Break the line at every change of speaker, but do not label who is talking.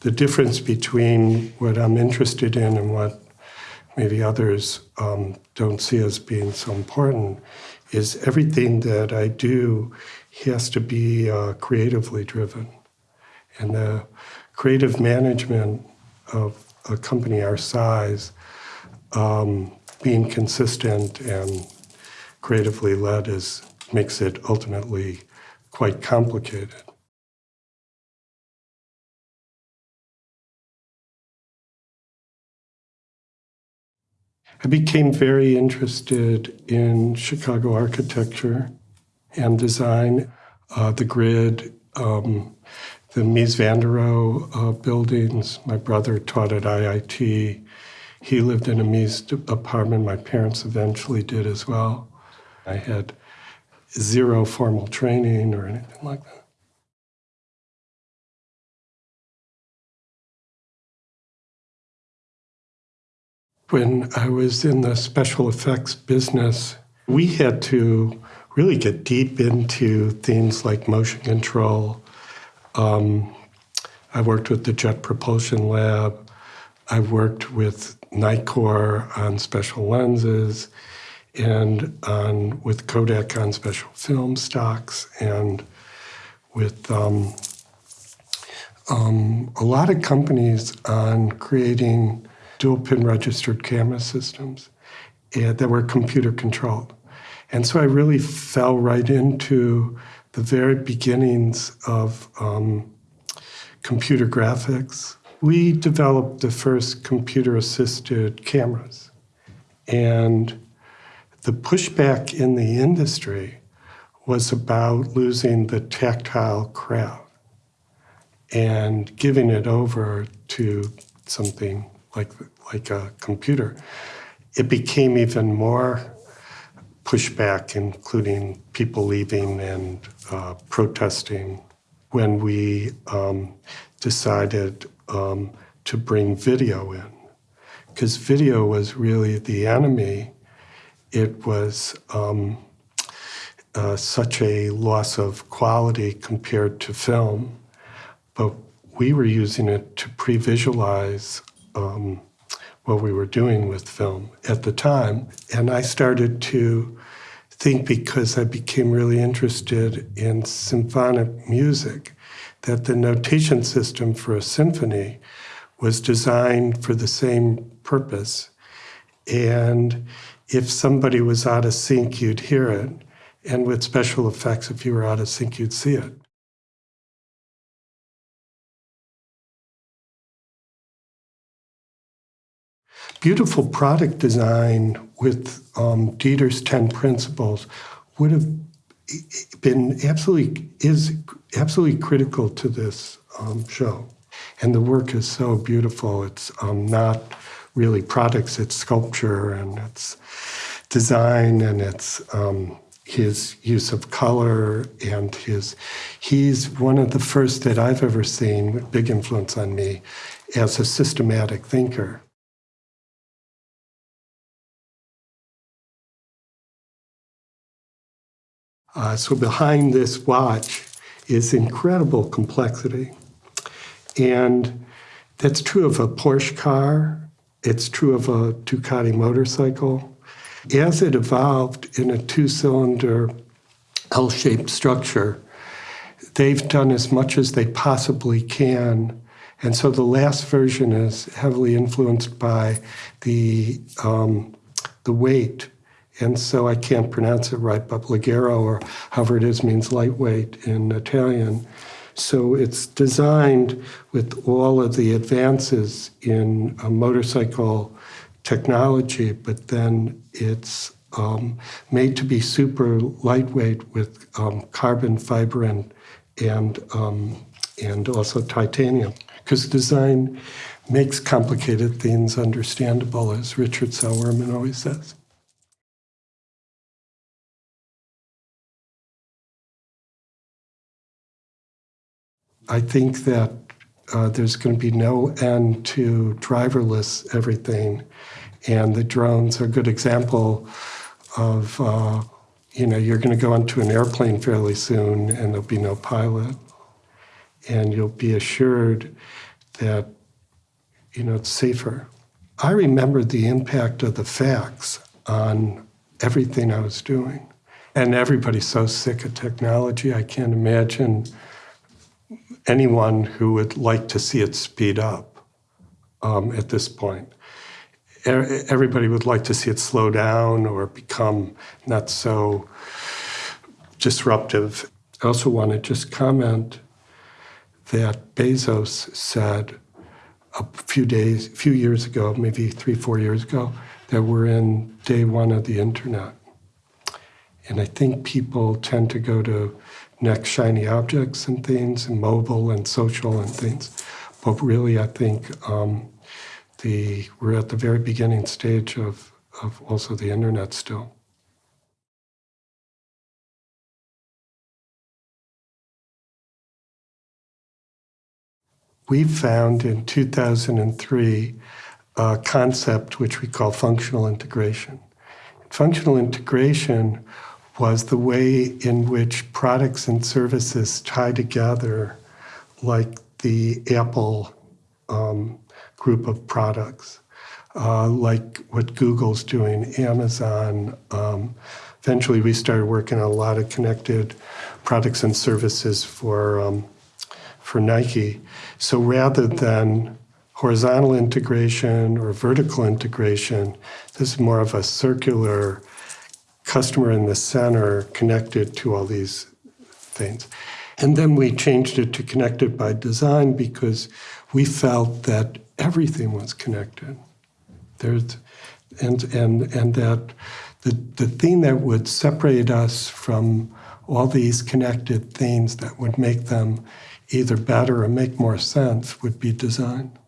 the difference between what I'm interested in and what maybe others um, don't see as being so important is everything that I do has to be uh, creatively driven. And the creative management of a company our size, um, being consistent and creatively led is makes it ultimately quite complicated. I became very interested in Chicago architecture and design, uh, the grid, um, the Mies van der Rohe uh, buildings. My brother taught at IIT. He lived in a Mies apartment. My parents eventually did as well. I had zero formal training or anything like that. When I was in the special effects business, we had to really get deep into things like motion control. Um, I worked with the Jet Propulsion Lab. I worked with Nikkor on special lenses and on with Kodak on special film stocks and with um, um, a lot of companies on creating dual pin registered camera systems uh, that were computer controlled. And so I really fell right into the very beginnings of um, computer graphics. We developed the first computer assisted cameras. And the pushback in the industry was about losing the tactile craft and giving it over to something like, like a computer, it became even more pushback, including people leaving and uh, protesting when we um, decided um, to bring video in. Because video was really the enemy. It was um, uh, such a loss of quality compared to film, but we were using it to pre-visualize um, what we were doing with film at the time. And I started to think because I became really interested in symphonic music that the notation system for a symphony was designed for the same purpose. And if somebody was out of sync, you'd hear it. And with special effects, if you were out of sync, you'd see it. Beautiful product design with um, Dieter's 10 principles would have been absolutely, is absolutely critical to this um, show. And the work is so beautiful. It's um, not really products, it's sculpture and it's design and it's um, his use of color and his, he's one of the first that I've ever seen, with big influence on me, as a systematic thinker. Uh, so behind this watch is incredible complexity. And that's true of a Porsche car. It's true of a Ducati motorcycle. As it evolved in a two-cylinder L-shaped structure, they've done as much as they possibly can. And so the last version is heavily influenced by the, um, the weight and so I can't pronounce it right, but leggero or however it is means lightweight in Italian. So it's designed with all of the advances in motorcycle technology, but then it's um, made to be super lightweight with um, carbon fiber and and um, and also titanium. Because design makes complicated things understandable, as Richard Saul Wurman always says. I think that uh, there's going to be no end to driverless everything. And the drones are a good example of, uh, you know, you're going to go onto an airplane fairly soon and there'll be no pilot. And you'll be assured that you know it's safer. I remember the impact of the fax on everything I was doing. And everybody's so sick of technology, I can't imagine anyone who would like to see it speed up um, at this point. Everybody would like to see it slow down or become not so disruptive. I also want to just comment that Bezos said a few days, few years ago, maybe three, four years ago, that we're in day one of the internet. And I think people tend to go to next shiny objects and things, and mobile and social and things. But really, I think um, the we're at the very beginning stage of, of also the internet still. We found in 2003 a concept which we call functional integration. Functional integration was the way in which products and services tie together, like the Apple um, group of products, uh, like what Google's doing, Amazon. Um, eventually, we started working on a lot of connected products and services for um, for Nike. So rather than horizontal integration or vertical integration, this is more of a circular customer in the center connected to all these things. And then we changed it to connected by design because we felt that everything was connected. There's, and, and, and that the, the thing that would separate us from all these connected things that would make them either better or make more sense would be design.